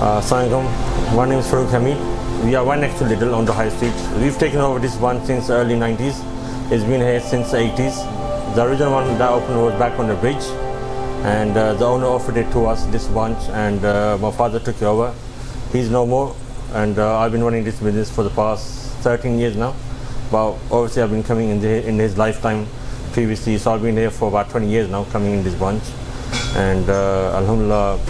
Uh, Assalamualaikum. My name is Farooq Hamid. We are next to Lidl on the high street. We've taken over this one since early 90s. It's been here since the 80s. The original one that opened was back on the bridge and uh, the owner offered it to us, this bunch, and uh, my father took it over. He's no more and uh, I've been running this business for the past 13 years now. But obviously I've been coming in, the, in his lifetime previously, so I've been here for about 20 years now coming in this bunch. And uh, Alhamdulillah,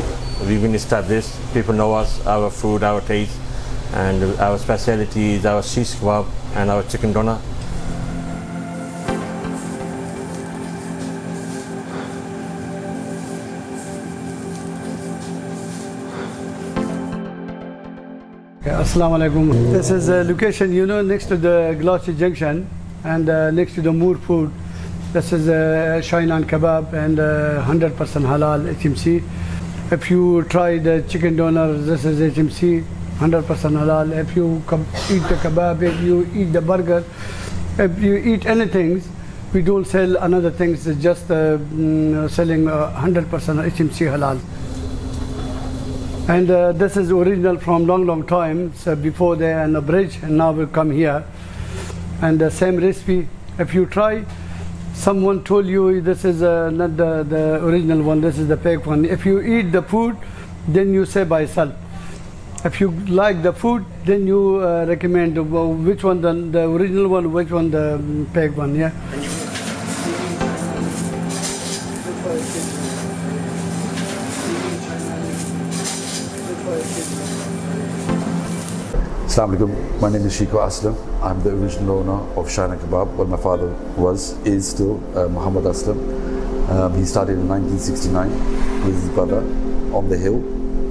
we've been established. People know us, our food, our taste, and our specialities, our shish kebab and our chicken doner. Assalamu alaikum. This is a location, you know, next to the Glassy Junction and uh, next to the Moore Food. This is a Shahi Nan kebab and uh, 100% halal HMC. If you try the chicken doner, this is HMC, 100% halal. If you eat the kebab, if you eat the burger, if you eat anything, we don't sell another things, it's just uh, mm, selling uh, 100% HMC halal. And uh, this is original from long, long time. So before there and a bridge, and now we come here. And the same recipe. If you try, someone told you this is uh, not the, the original one. This is the fake one. If you eat the food, then you say by yourself. If you like the food, then you uh, recommend uh, which one the, the original one, which one the um, fake one. Yeah. Assalamu alaikum. My name is Shiko Aslam. I'm the original owner of Shahi Nan Kebab. What my father was, is still uh, Muhammad Aslam. Um, he started in 1969 with his brother on the hill,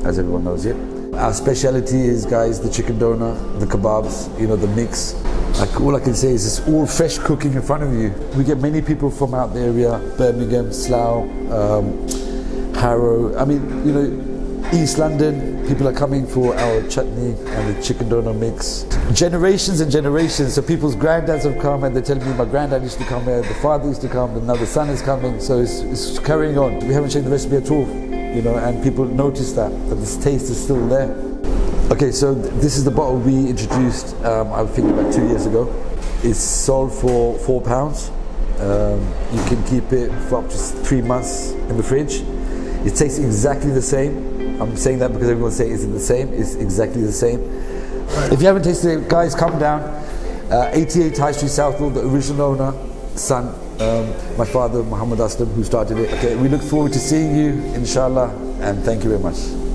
as everyone knows it. Our speciality is, guys, the chicken doner, the kebabs, you know, the mix. Like all I can say is it's all fresh cooking in front of you. We get many people from out the area, Birmingham, Slough, um, Harrow. I mean, you know, East London, people are coming for our chutney and the chicken doner mix. Generations and generations. So people's granddads have come and they're telling me my granddad used to come here, the father used to come, and now the son is coming. So it's, it's carrying on. We haven't changed the recipe at all, you know, and people notice that, that this taste is still there. Okay, so th- this is the bottle we introduced, um, I think about two years ago. It's sold for four pounds. Um, you can keep it for up to three months in the fridge. It tastes exactly the same. I'm saying that because everyone say is it the same? It's exactly the same. If you haven't tasted it, guys, come down. Uh, 88 High Street Southall, the original owner, son, um, my father Muhammad Aslam, who started it. Okay, we look forward to seeing you, inshallah, and thank you very much.